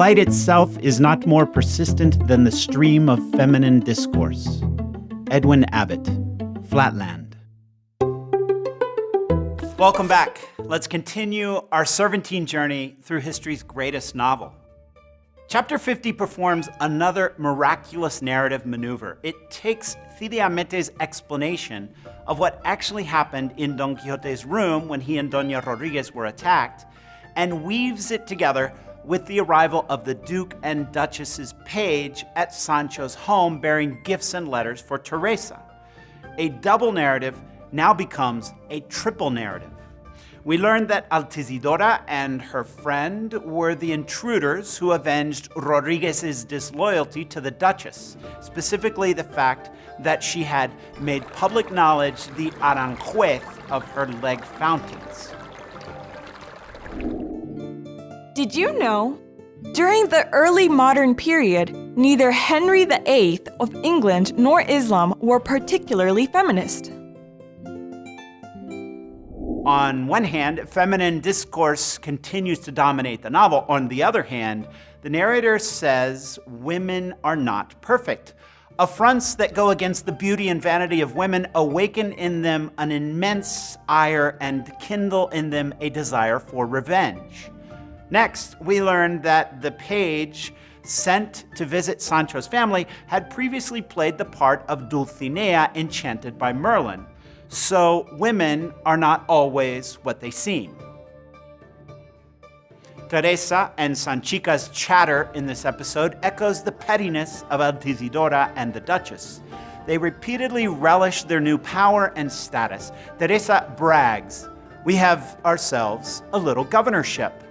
light itself is not more persistent than the stream of feminine discourse. Edwin Abbott, Flatland. Welcome back. Let's continue our Cervantine journey through history's greatest novel. Chapter 50 performs another miraculous narrative maneuver. It takes Cide Hamete's explanation of what actually happened in Don Quixote's room when he and Doña Rodriguez were attacked and weaves it together with the arrival of the Duke and Duchess's page at Sancho's home bearing gifts and letters for Teresa. A double narrative now becomes a triple narrative. We learned that Altisidora and her friend were the intruders who avenged Rodriguez's disloyalty to the Duchess, specifically the fact that she had made public knowledge the Aranjuez of her leg fountains. Did you know? During the early modern period, neither Henry VIII of England nor Islam were particularly feminist. On one hand, feminine discourse continues to dominate the novel. On the other hand, the narrator says women are not perfect. Affronts that go against the beauty and vanity of women awaken in them an immense ire and kindle in them a desire for revenge. Next, we learn that the page sent to visit Sancho's family had previously played the part of Dulcinea enchanted by Merlin. So women are not always what they seem. Teresa and Sanchica's chatter in this episode echoes the pettiness of Altisidora and the Duchess. They repeatedly relish their new power and status. Teresa brags, we have ourselves a little governorship,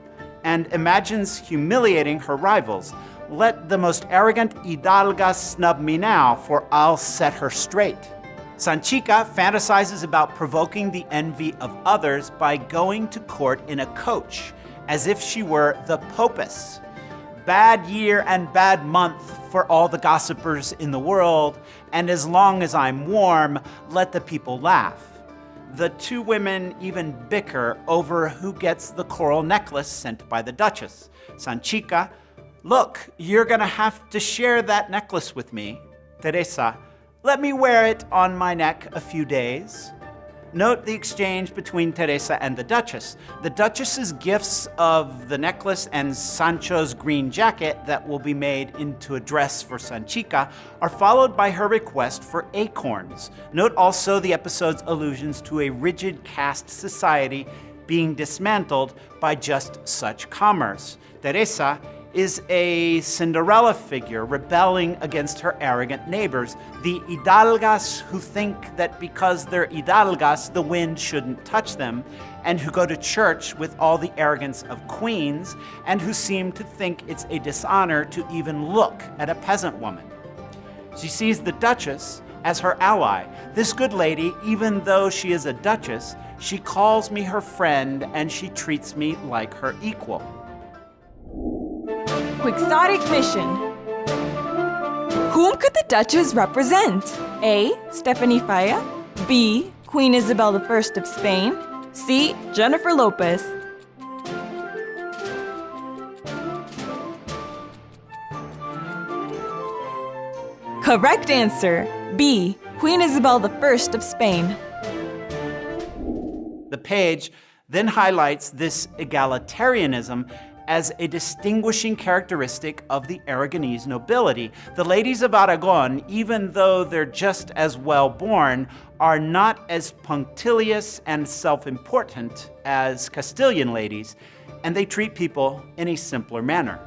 and imagines humiliating her rivals. Let the most arrogant hidalga snub me now, for I'll set her straight. Sanchica fantasizes about provoking the envy of others by going to court in a coach, as if she were the popess. Bad year and bad month for all the gossipers in the world, and as long as I'm warm, let the people laugh. The two women even bicker over who gets the coral necklace sent by the Duchess. Sanchica, look, you're gonna have to share that necklace with me. Teresa, let me wear it on my neck a few days. Note the exchange between Teresa and the Duchess. The Duchess's gifts of the necklace and Sancho's green jacket that will be made into a dress for Sanchica are followed by her request for acorns. Note also the episode's allusions to a rigid caste society being dismantled by just such commerce. Teresa is a Cinderella figure rebelling against her arrogant neighbors, the hidalgas who think that because they're hidalgas, the wind shouldn't touch them, and who go to church with all the arrogance of queens, and who seem to think it's a dishonor to even look at a peasant woman. She sees the Duchess as her ally. This good lady, even though she is a Duchess, she calls me her friend and she treats me like her equal. Quixotic mission. Whom could the Duchess represent? A. Stephanie Faya. B. Queen Isabel I of Spain. C. Jennifer Lopez. Correct answer. B. Queen Isabel I of Spain. The page then highlights this egalitarianism as a distinguishing characteristic of the Aragonese nobility. The ladies of Aragon, even though they're just as well born, are not as punctilious and self-important as Castilian ladies, and they treat people in a simpler manner.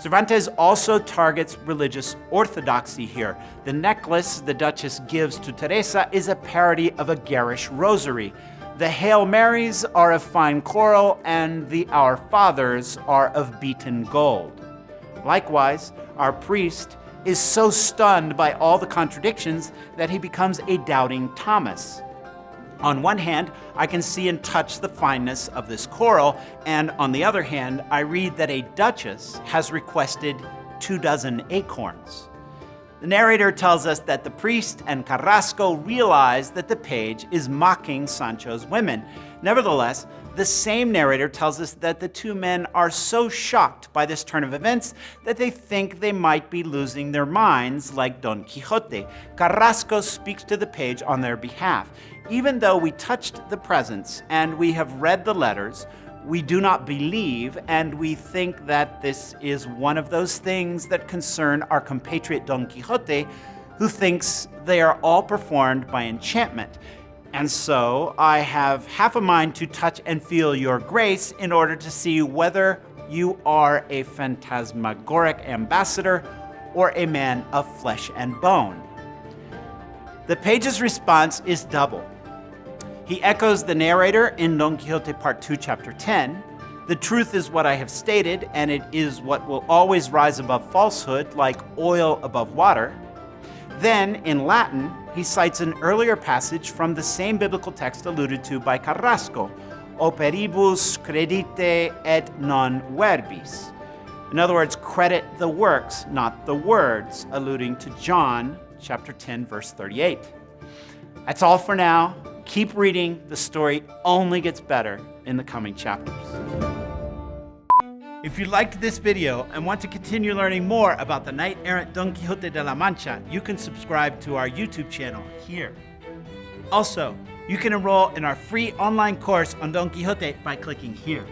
Cervantes also targets religious orthodoxy here. The necklace the Duchess gives to Teresa is a parody of a garish rosary, the Hail Marys are of fine coral, and the Our Fathers are of beaten gold. Likewise, our priest is so stunned by all the contradictions that he becomes a doubting Thomas. On one hand, I can see and touch the fineness of this coral, and on the other hand, I read that a duchess has requested two dozen acorns. The narrator tells us that the priest and Carrasco realize that the page is mocking Sancho's women. Nevertheless, the same narrator tells us that the two men are so shocked by this turn of events that they think they might be losing their minds like Don Quixote. Carrasco speaks to the page on their behalf. Even though we touched the presents and we have read the letters, we do not believe, and we think that this is one of those things that concern our compatriot Don Quixote, who thinks they are all performed by enchantment. And so I have half a mind to touch and feel your grace in order to see whether you are a phantasmagoric ambassador or a man of flesh and bone. The page's response is double. He echoes the narrator in Don Quixote Part 2, Chapter 10. The truth is what I have stated, and it is what will always rise above falsehood, like oil above water. Then, in Latin, he cites an earlier passage from the same biblical text alluded to by Carrasco, operibus credite et non verbis. In other words, credit the works, not the words, alluding to John chapter 10, verse 38. That's all for now. Keep reading. The story only gets better in the coming chapters. If you liked this video and want to continue learning more about the knight-errant Don Quixote de la Mancha, you can subscribe to our YouTube channel here. Also, you can enroll in our free online course on Don Quixote by clicking here.